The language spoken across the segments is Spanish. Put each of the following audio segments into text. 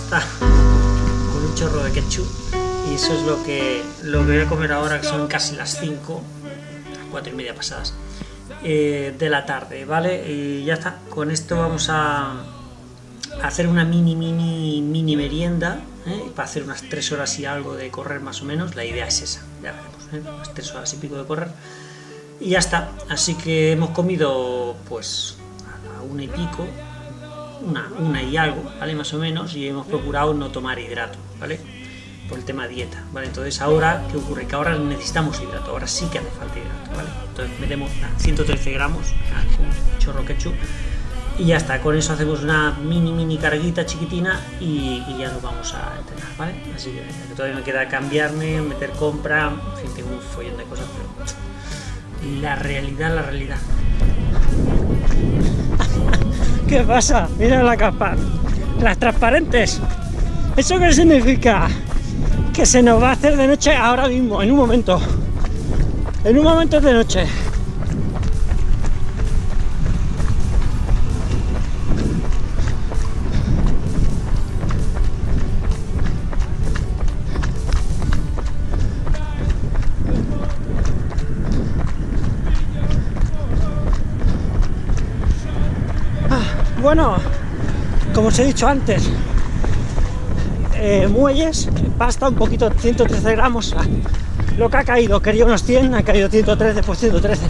con un chorro de ketchup y eso es lo que, lo que voy a comer ahora, que son casi las 5, las 4 y media pasadas eh, de la tarde, ¿vale? Y ya está, con esto vamos a, hacer una mini, mini, mini merienda, ¿eh? para hacer unas 3 horas y algo de correr más o menos, la idea es esa, ya veremos, ¿eh? unas 3 horas y pico de correr. Y ya está, así que hemos comido pues a una y pico, una, una y algo, ¿vale? Más o menos, y hemos procurado no tomar hidrato, ¿vale? Por el tema dieta, ¿vale? Entonces ahora, ¿qué ocurre? Que ahora necesitamos hidrato, ahora sí que hace falta hidrato, ¿vale? Entonces metemos 113 gramos, un chorro ketchup, y ya está, con eso hacemos una mini mini carguita chiquitina y, y ya nos vamos a entrenar, ¿vale? Así que, que, todavía me queda cambiarme, meter compra, en fin, tengo un follón de cosas, pero la realidad, la realidad. ¿Qué pasa? Mira la capa. Las transparentes. ¿Eso qué significa? Que se nos va a hacer de noche ahora mismo, en un momento. En un momento de noche. Bueno, como os he dicho antes, eh, muelles, pasta un poquito, 113 gramos, lo que ha caído, quería unos 100, ha caído 113, pues 113.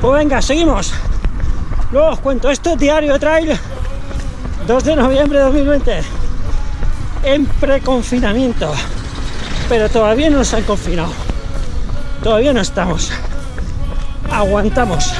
Pues venga, seguimos. Luego os cuento, esto es Diario Trail, 2 de noviembre de 2020, en preconfinamiento, pero todavía no nos han confinado, todavía no estamos, aguantamos.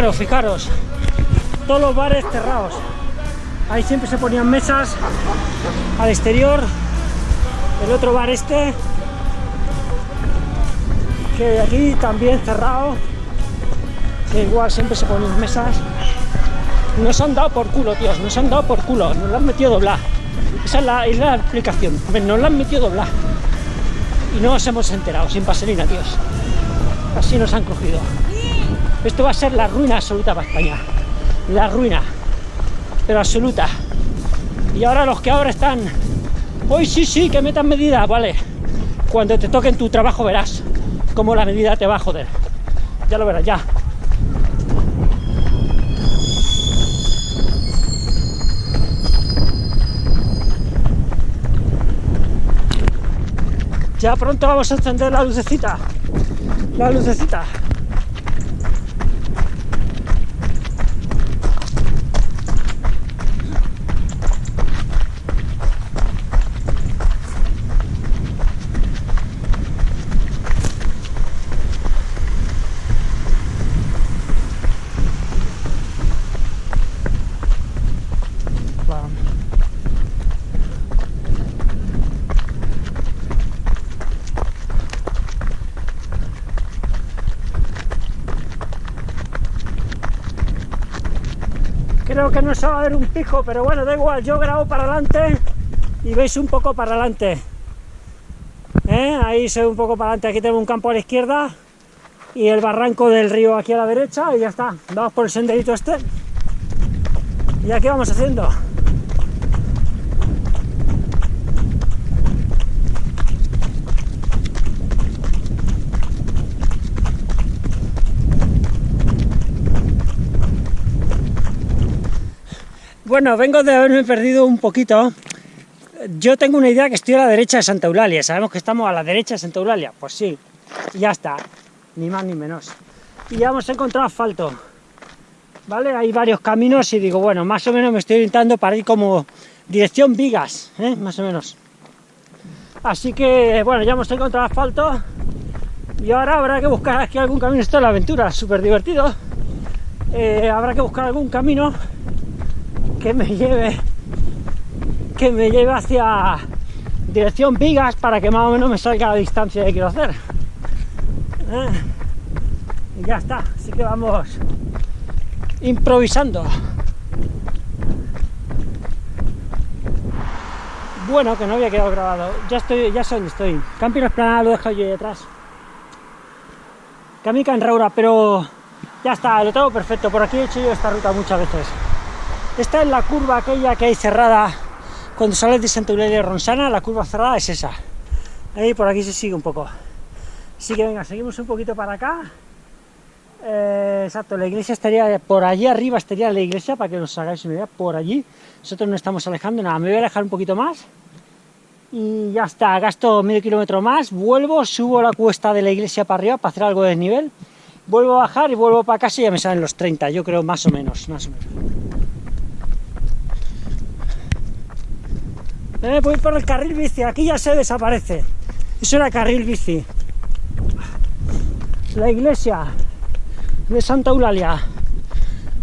Fijaros, todos los bares cerrados. Ahí siempre se ponían mesas al exterior. El otro bar este, que de aquí también cerrado, que igual siempre se ponían mesas. Nos han dado por culo, tíos, nos han dado por culo, nos lo han metido doblar. Esa es la, es la explicación, nos lo han metido doblar. Y no nos hemos enterado, sin paselina, tíos. Así nos han cogido. Esto va a ser la ruina absoluta para España. La ruina. Pero absoluta. Y ahora los que ahora están... Hoy sí, sí, que metan medidas, vale. Cuando te toque en tu trabajo verás cómo la medida te va a joder. Ya lo verás, ya. Ya pronto vamos a encender la lucecita. La lucecita. Creo que no se va a ver un pijo, pero bueno, da igual, yo grabo para adelante y veis un poco para adelante. ¿Eh? Ahí se ve un poco para adelante, aquí tenemos un campo a la izquierda y el barranco del río aquí a la derecha y ya está. Vamos por el senderito este y aquí vamos haciendo. Bueno, vengo de haberme perdido un poquito. Yo tengo una idea que estoy a la derecha de Santa Eulalia. Sabemos que estamos a la derecha de Santa Eulalia. Pues sí, ya está. Ni más ni menos. Y ya hemos encontrado asfalto. ¿Vale? Hay varios caminos y digo, bueno, más o menos me estoy orientando para ir como dirección Vigas, ¿eh? más o menos. Así que, bueno, ya hemos encontrado asfalto y ahora habrá que buscar aquí algún camino. Esto es la aventura, súper divertido. Eh, habrá que buscar algún camino que me lleve que me lleve hacia dirección Vigas para que más o menos me salga la distancia que quiero hacer. Eh, y ya está, así que vamos improvisando. Bueno, que no había quedado grabado. Ya estoy, ya sé estoy. Camping Esplanada lo he dejado yo detrás. Camica en Raura, pero ya está, lo tengo perfecto. Por aquí he hecho yo esta ruta muchas veces. Esta es la curva aquella que hay cerrada cuando sales de Santa Eulalia de Ronsana, la curva cerrada es esa. Ahí por aquí se sigue un poco. Así que venga, seguimos un poquito para acá. Eh, exacto, la iglesia estaría por allí arriba, estaría la iglesia, para que os hagáis una idea, por allí. Nosotros no estamos alejando, nada, me voy a alejar un poquito más. Y ya está, gasto medio kilómetro más, vuelvo, subo la cuesta de la iglesia para arriba para hacer algo de desnivel. Vuelvo a bajar y vuelvo para casa y ya me salen los 30, yo creo, más o menos, más o menos. Eh, voy por el carril bici, aquí ya se desaparece. Eso era carril bici. La iglesia de Santa Eulalia.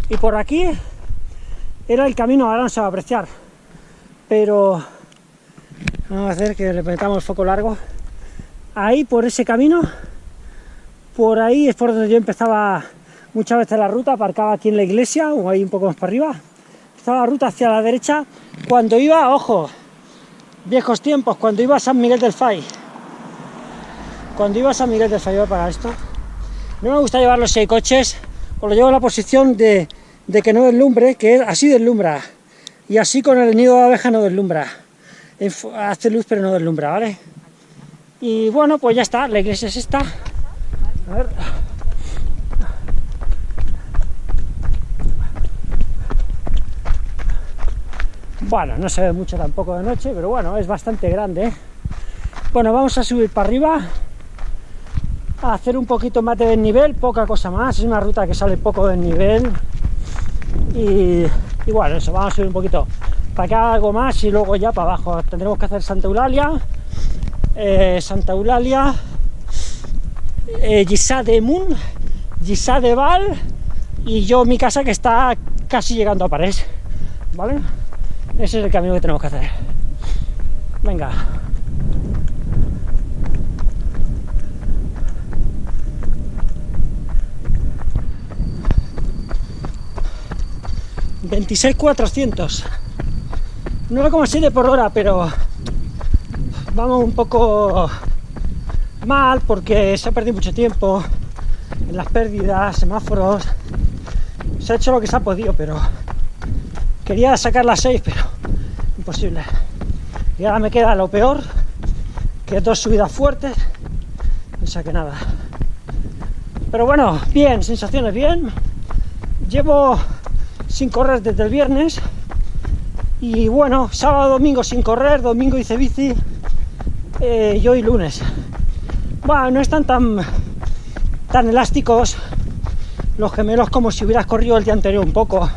Y por aquí era el camino, ahora no se va a apreciar. Pero vamos a hacer que le metamos foco largo. Ahí, por ese camino, por ahí es por donde yo empezaba muchas veces la ruta, aparcaba aquí en la iglesia o ahí un poco más para arriba. Estaba la ruta hacia la derecha. Cuando iba, ojo, viejos tiempos, cuando iba a San Miguel del Fay. Cuando iba a San Miguel del Fay, voy a esto. No me gusta llevar los seis coches, o lo llevo en la posición de, de que no deslumbre, que así deslumbra. Y así con el nido de abeja no deslumbra. Hace luz pero no deslumbra, ¿vale? Y bueno, pues ya está, la iglesia es esta. A ver. Bueno, no se ve mucho tampoco de noche, pero bueno, es bastante grande. ¿eh? Bueno, vamos a subir para arriba, a hacer un poquito más de desnivel, poca cosa más. Es una ruta que sale poco desnivel. Y, y bueno, eso, vamos a subir un poquito para acá algo más y luego ya para abajo. Tendremos que hacer Santa Eulalia, eh, Santa Eulalia, eh, de Mun, Gisá de Val y yo mi casa que está casi llegando a París. ¿Vale? Ese es el camino que tenemos que hacer. Venga. ¿26.400? 9,7 por hora, pero vamos un poco mal porque se ha perdido mucho tiempo en las pérdidas, semáforos. Se ha hecho lo que se ha podido, pero Quería sacar las 6, pero imposible. Y ahora me queda lo peor, que dos subidas fuertes, no saqué nada. Pero bueno, bien, sensaciones bien. Llevo sin correr desde el viernes. Y bueno, sábado, domingo sin correr, domingo hice bici, eh, y hoy lunes. Bueno, no están tan, tan elásticos los gemelos como si hubieras corrido el día anterior un poco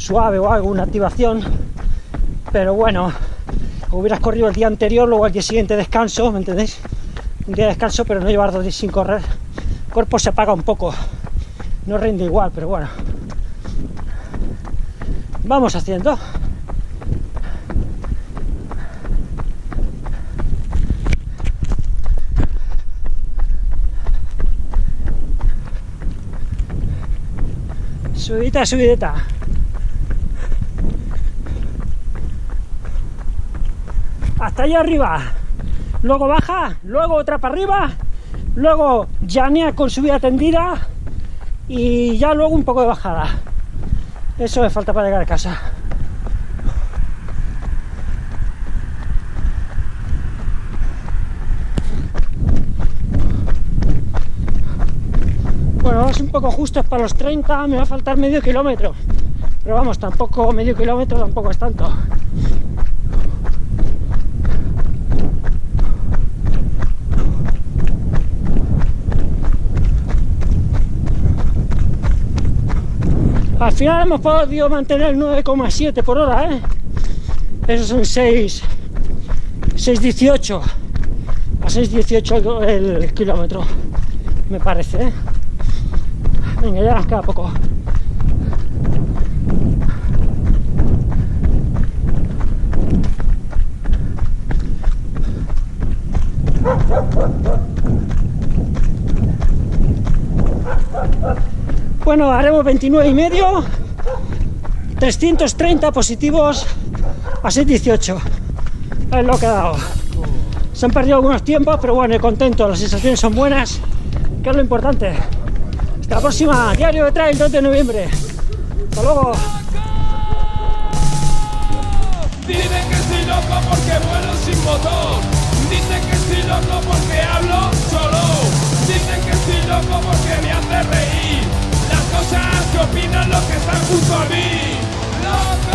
suave o algo, una activación, pero bueno, hubieras corrido el día anterior, luego al día siguiente descanso, ¿me entendéis? Un día de descanso, pero no llevar dos días sin correr, el cuerpo se apaga un poco, no rinde igual, pero bueno. Vamos haciendo. Subidita, subidita. Hasta allá arriba, luego baja, luego otra para arriba, luego llanea con subida tendida y ya luego un poco de bajada. Eso me falta para llegar a casa. Bueno, vamos un poco justos para los 30, me va a faltar medio kilómetro. Pero vamos, tampoco medio kilómetro tampoco es tanto. Al final hemos podido mantener 9,7 por hora, ¿eh? Esos son 6, 6.18 a 6.18 el, el kilómetro, me parece. ¿eh? Venga, ya nos queda poco. Bueno, haremos 29 y medio, 330 positivos a 6.18. Es lo que ha dado. Se han perdido algunos tiempos, pero bueno, contento, las sensaciones son buenas, que es lo importante. Hasta la próxima, diario de trail 2 de noviembre. Hasta luego. Dicen que estoy loco porque vuelo sin motor. Dicen que estoy loco porque hablo solo. Dicen que estoy loco porque me hace reír escuchas que opinan los que están junto a mí.